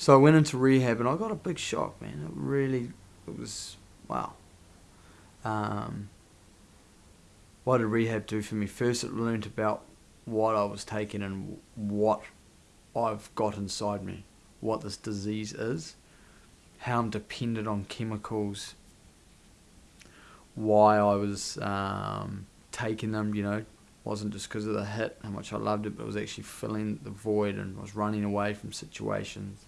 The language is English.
So I went into rehab and I got a big shock, man. It really, it was, wow. Um, what did rehab do for me? First, it learned about what I was taking and what I've got inside me, what this disease is, how I'm dependent on chemicals, why I was um, taking them, you know, wasn't just because of the hit, how much I loved it, but it was actually filling the void and was running away from situations.